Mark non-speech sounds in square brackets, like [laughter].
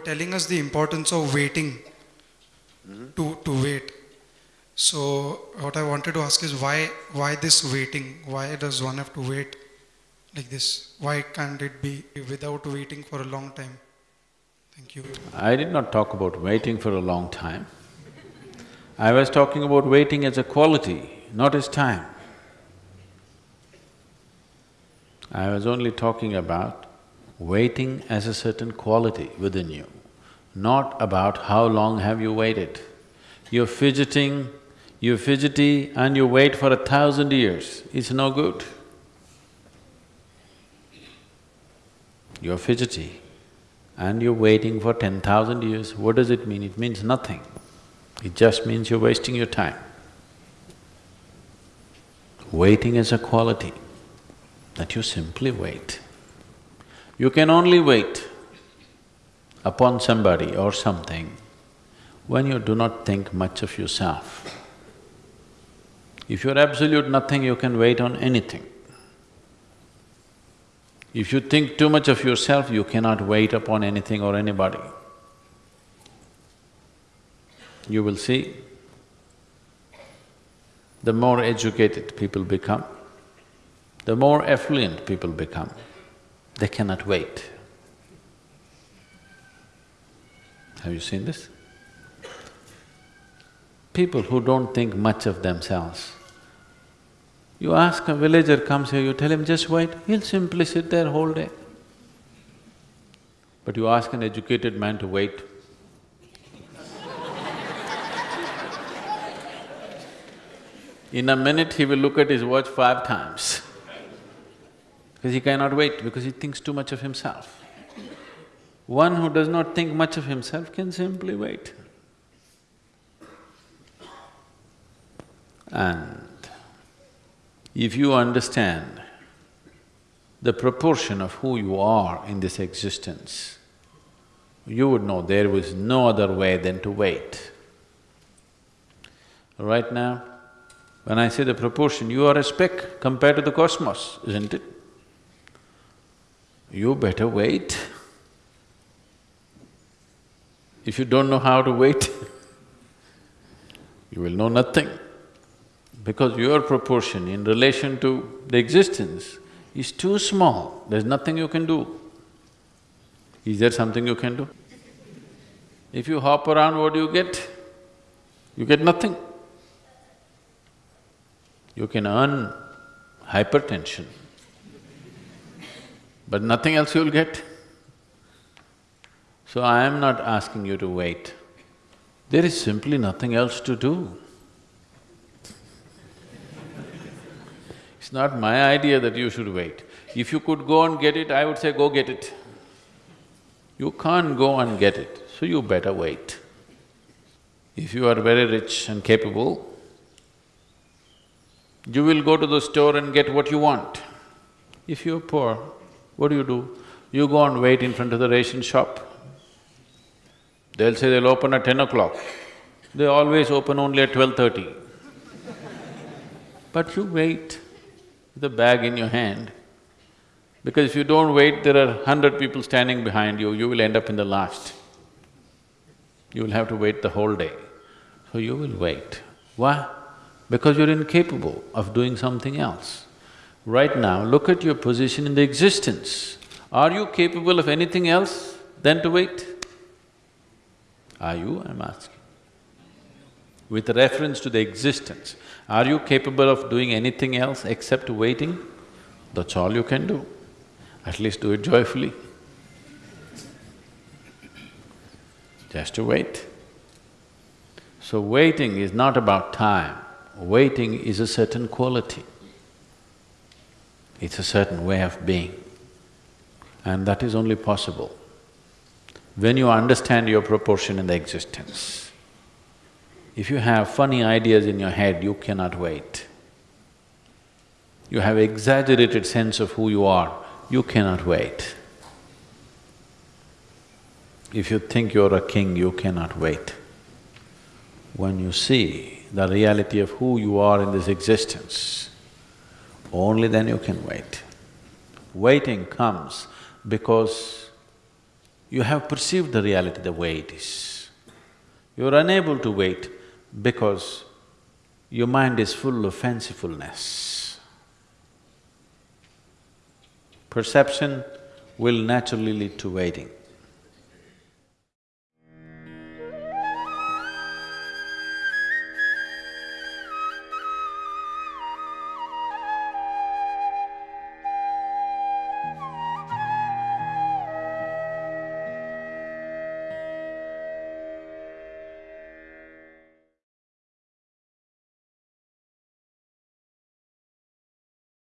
were telling us the importance of waiting to, to wait. So what I wanted to ask is why why this waiting? Why does one have to wait like this? Why can't it be without waiting for a long time? Thank you. I did not talk about waiting for a long time. I was talking about waiting as a quality, not as time. I was only talking about waiting as a certain quality within you, not about how long have you waited. You're fidgeting, you're fidgety and you wait for a thousand years, it's no good. You're fidgety and you're waiting for ten thousand years, what does it mean? It means nothing. It just means you're wasting your time. Waiting is a quality that you simply wait. You can only wait upon somebody or something when you do not think much of yourself. If you're absolute nothing, you can wait on anything. If you think too much of yourself, you cannot wait upon anything or anybody. You will see, the more educated people become, the more affluent people become, they cannot wait. Have you seen this? People who don't think much of themselves, you ask a villager comes here, you tell him just wait, he'll simply sit there whole day. But you ask an educated man to wait, [laughs] in a minute he will look at his watch five times because he cannot wait, because he thinks too much of himself. One who does not think much of himself can simply wait. And if you understand the proportion of who you are in this existence, you would know there was no other way than to wait. Right now, when I say the proportion, you are a speck compared to the cosmos, isn't it? You better wait. If you don't know how to wait, [laughs] you will know nothing because your proportion in relation to the existence is too small, there's nothing you can do. Is there something you can do? If you hop around, what do you get? You get nothing. You can earn hypertension, but nothing else you'll get. So I am not asking you to wait. There is simply nothing else to do. It's not my idea that you should wait. If you could go and get it, I would say go get it. You can't go and get it, so you better wait. If you are very rich and capable, you will go to the store and get what you want. If you're poor, what do you do? You go and wait in front of the ration shop. They'll say they'll open at ten o'clock. They always open only at twelve-thirty. But you wait with a bag in your hand, because if you don't wait, there are hundred people standing behind you, you will end up in the last. You will have to wait the whole day. So you will wait. Why? Because you're incapable of doing something else. Right now, look at your position in the existence. Are you capable of anything else than to wait? Are you, I'm asking? With reference to the existence, are you capable of doing anything else except waiting? That's all you can do. At least do it joyfully. Just to wait. So waiting is not about time, waiting is a certain quality. It's a certain way of being. And that is only possible when you understand your proportion in the existence. If you have funny ideas in your head, you cannot wait. You have exaggerated sense of who you are, you cannot wait. If you think you're a king, you cannot wait. When you see the reality of who you are in this existence, only then you can wait. Waiting comes because you have perceived the reality the way it is. You are unable to wait because your mind is full of fancifulness. Perception will naturally lead to waiting.